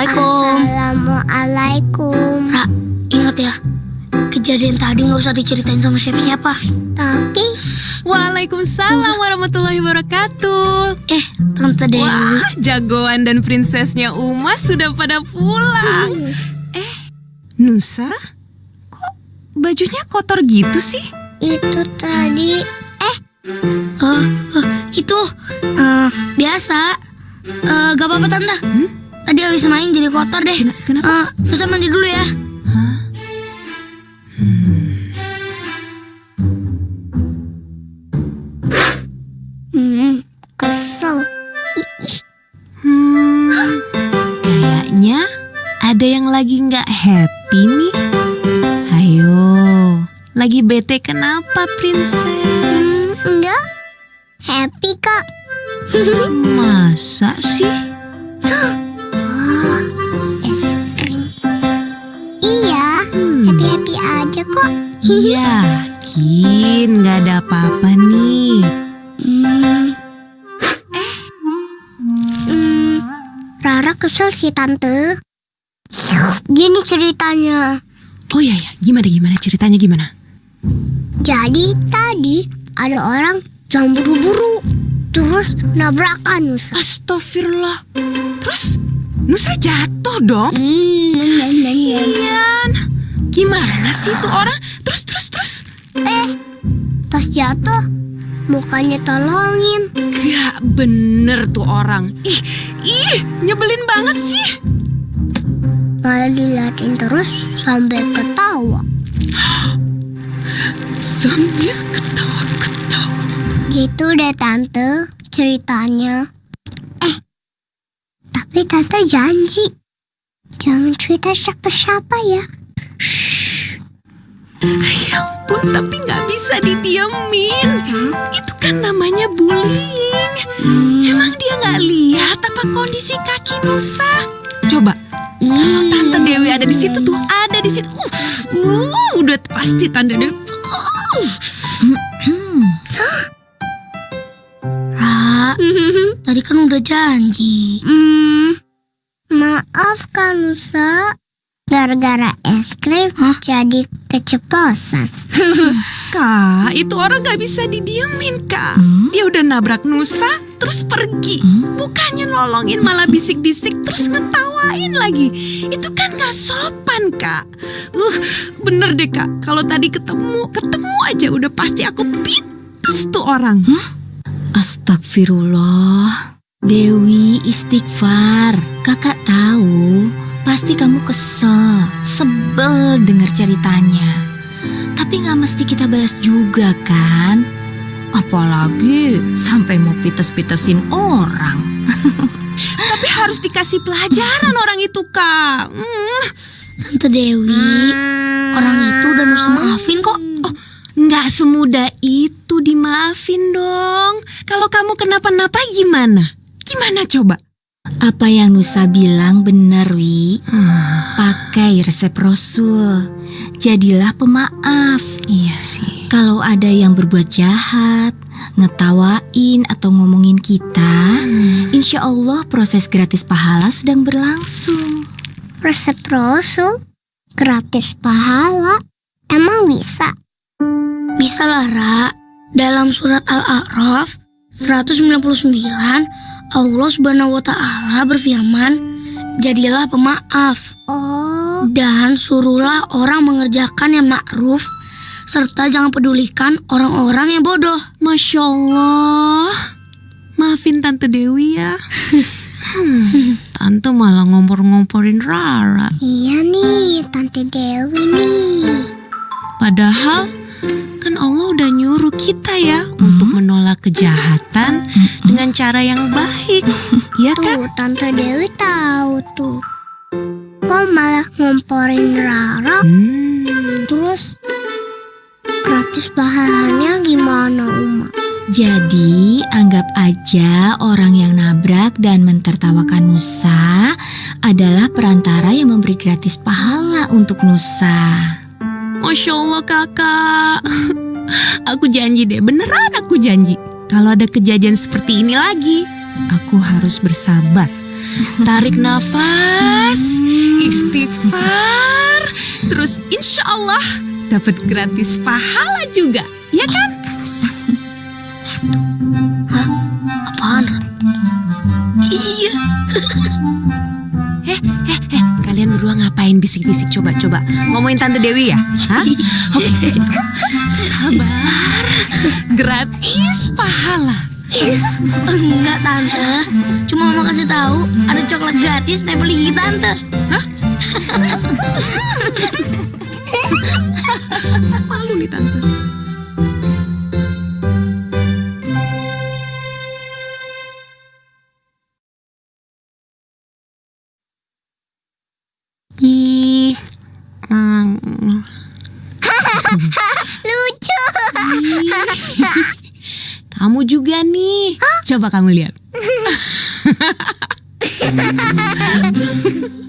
Assalamualaikum. Assalamualaikum. Ra, ingat ya, kejadian tadi nggak usah diceritain sama siapa-siapa. Tapi Waalaikumsalam warahmatullahi wabarakatuh. Eh, Tante Dewi. Wah, jagoan dan prinsesnya Uma sudah pada pulang. Eh, Nusa, kok bajunya kotor gitu sih? itu tadi Eh, eh, itu eh, biasa. Eh, gak apa-apa Tante. Tadi habis main jadi kotor deh. Kena- kenapa? Nusa mandi dulu ya. Hah? hmm, kesel. Hmm, kayaknya ada yang lagi nggak happy nih. Ayo, lagi bete kenapa, princess? Hmm, enggak. Happy kak. Masa sih? Iya, Hmm. happy happy aja kok. Yakin nggak ada apa-apa nih. Hmm. Eh. Hmm, Rara kesel sih tante. Gini ceritanya. Oh iya ya, gimana gimana ceritanya gimana? Jadi tadi ada orang yang buru-buru terus nabrakan Nusa. Astagfirullah. Terus Nusa jatuh dong. Kasian. Gimana sih tuh orang? Terus terus terus. eh, pas jatuh bukannya tolongin, Gak bener tuh orang. Ih, ih, nyebelin banget sih. malah diliatin terus sampai ketawa. Sambil ketawa-ketawa. Gitu deh tante ceritanya. Tapi tante janji jangan cerita siapa-siapa ya. Ya ampun, tapi nggak bisa didiemin. Itu kan namanya bullying. Emang dia nggak lihat apa kondisi kaki Nusa? Coba, kalau Tante Dewi ada di situ tuh, ada di situ. Uh, uh, udah pasti Tante Dewi. Uh. Tadi kan udah janji. Hmm, maaf kan Nusa. Gara-gara es krim jadi keceplosan. Kak, itu orang nggak bisa didiemin, Kak. Dia udah nabrak Nusa, terus pergi. Bukannya nolongin, malah bisik-bisik, terus ngetawain lagi. Itu kan gak sopan, Kak. Uh, bener deh, Kak. Kalau tadi ketemu, ketemu aja udah pasti aku pites tuh orang. Astagfirullah. Dewi istighfar. Kakak tahu, pasti kamu kesel, sebel dengar ceritanya. Tapi nggak mesti kita balas juga kan? Apalagi sampai mau pites-pitesin orang. Tapi harus dikasih pelajaran orang itu, Kak. Hmm, Tante Dewi, orang itu udah Nusa maafin kok. Oh, nggak semudah itu dimaafin dong. Kalau kamu kenapa-napa gimana? Gimana coba? Apa yang Nusa bilang benar, Wi. Pakai resep Rasul. Jadilah pemaaf. Iya sih. Kalau ada yang berbuat jahat, ngetawain atau ngomongin kita, insya Allah proses gratis pahala sedang berlangsung. Resep Rasul gratis pahala. Emang bisa? Bisa lah, Ra. Dalam surat Al-A'raf 199, Allah Subhanahu wa taala berfirman, "Jadilah pemaaf Oh, dan suruhlah orang mengerjakan yang ma'ruf serta jangan pedulikan orang-orang yang bodoh." Masya Allah. Maafin Tante Dewi ya. Hmm, Tante malah ngompor-ngomporin Rara. iya nih Tante Dewi nih. Padahal kan Allah udah nyuruh kita ya untuk menolak kejahatan dengan cara yang baik. Iya kan? Tuh Tante Dewi tahu tuh. Kok malah ngomporin Rara Hmm, terus gratis pahalanya gimana Uma? Jadi anggap aja orang yang nabrak dan mentertawakan Nusa adalah perantara yang memberi gratis pahala untuk Nusa. Masya Allah kakak. Aku janji deh, beneran aku janji. Kalau ada kejadian seperti ini lagi, aku harus bersabar Tarik nafas, istighfar, terus insya Allah dapat gratis pahala juga, ya kan? Berdua ngapain bisik-bisik coba-coba? Ngomongin Tante Dewi ya? Hah? Oke. Sabar. Gratis pahala. Enggak tante, cuma mau kasih tahu ada coklat gratis nempel di gigi tante. Malu nih Tante. Lucu. kamu juga nih. Coba kamu lihat.